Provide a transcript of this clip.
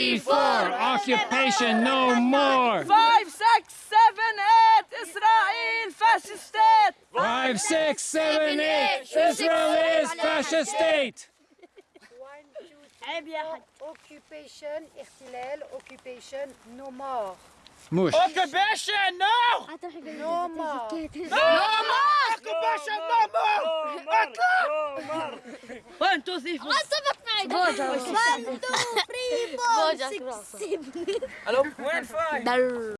four, occupation no more. Five, six, seven, eight, Israel fascist state. Five, six, seven, eight, Israel is fascist state. Occupation, احتلال, occupation, no more. Mush. Occupation, no! No more. Occupation, no more! One, two, three, four. One, two, three, four, six, seven. Hello? One, five.